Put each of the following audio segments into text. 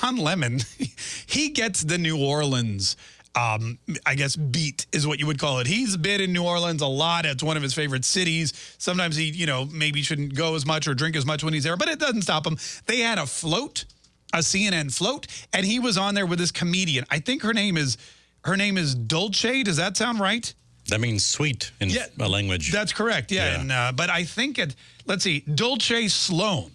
Don Lemon, he gets the New Orleans. Um, I guess beat is what you would call it. He's been in New Orleans a lot. It's one of his favorite cities. Sometimes he, you know, maybe shouldn't go as much or drink as much when he's there, but it doesn't stop him. They had a float, a CNN float, and he was on there with this comedian. I think her name is her name is Dulce. Does that sound right? That means sweet in Yeah. a language. That's correct. Yeah, Yeah. and uh, but I think it. Let's see, Dulce Sloan.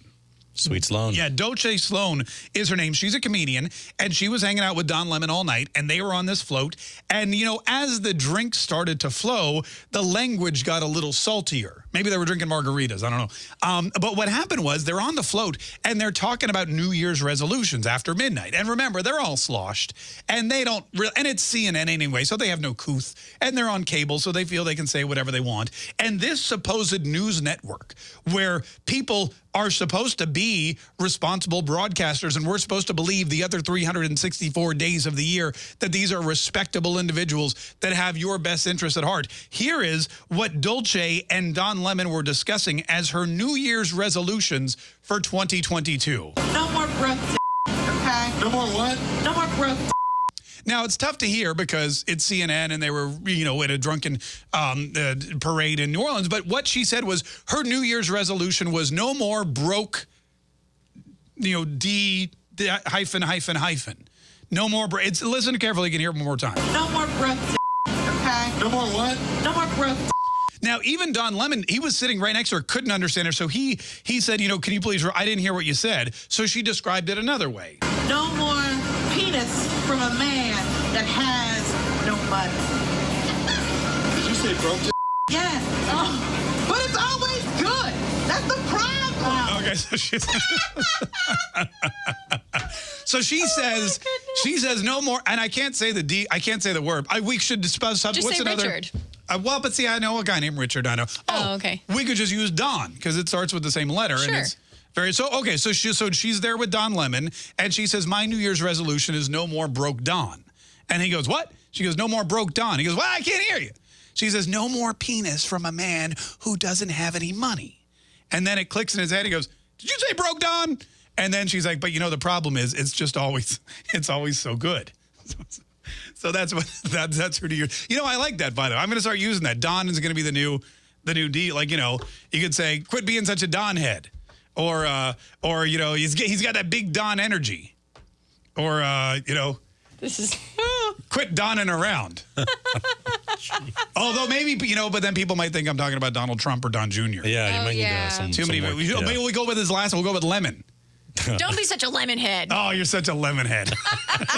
Sweet Sloan. Yeah, Dulce Sloan is her name. She's a comedian, and she was hanging out with Don Lemon all night, and they were on this float. And, you know, as the drink started to flow, the language got a little saltier. Maybe they were drinking margaritas. I don't know. Um, but what happened was they're on the float, and they're talking about New Year's resolutions after midnight. And remember, they're all sloshed, and they don't really, and it's CNN anyway, so they have no couth, and they're on cable, so they feel they can say whatever they want. And this supposed news network, where people are supposed to be responsible broadcasters, and we're supposed to believe the other 364 days of the year that these are respectable individuals that have your best interest at heart. Here is what Dulce and Don Lemon were discussing as her New Year's resolutions for 2022. No more breath, okay? No more what? No more breath. Now, it's tough to hear because it's CNN and they were, you know, at a drunken um, uh, parade in New Orleans. But what she said was her New Year's resolution was no more broke, you know, D, D hyphen, hyphen, hyphen. No more, br- it's, listen carefully, you can hear it one more time. No more breath, okay? No more what? No more breath. Now, even Don Lemon, he was sitting right next to her, couldn't understand her. So he he said, you know, can you please, I didn't hear what you said. So she described it another way. No more penis from a man that has no money. Did you say broke? Yes. Oh, but it's always good. That's the problem. Okay, so she So she says she says no more and I can't say the D I can't say the word. I we should discuss Just what's say another Richard. Uh, well, but see, I know a guy named Richard. I know. Oh, okay. We could just use Don because it starts with the same letter, and Sure. it's very so. Okay, so she so she's there with Don Lemon, and she says, "My New Year's resolution is no more broke Don." And he goes, "What?" She goes, "No more broke Don." He goes, "Well, I can't hear you." She says, "No more penis from a man who doesn't have any money." And then it clicks in his head. He goes, "Did you say broke Don?" And then she's like, "But you know the problem is, it's just always, it's always so good." So that's what that, that's her New Year. You know, I like that. By the way, I'm going to start using that. Don is going to be the new, the new D. Like you know, you could say, "Quit being such a Don head," or uh, or you know, he's he's got that big Don energy, or uh, you know, This is. quit donning around. Although maybe you know, but then people might think I'm talking about Donald Trump or Don Jr. Yeah, you Oh, might yeah. need uh, some. Too some many. we- Yeah. Maybe we go with his last. one. We'll go with Lemon. Don't be such a lemon head. Oh, you're such a lemon head.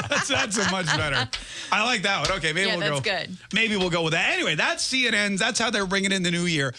that's, that's a much better. I like that one. Okay, maybe Yeah, we'll that's go. good. Maybe we'll go with that. Anyway, that's CNN's. That's how they're bringing in the new year.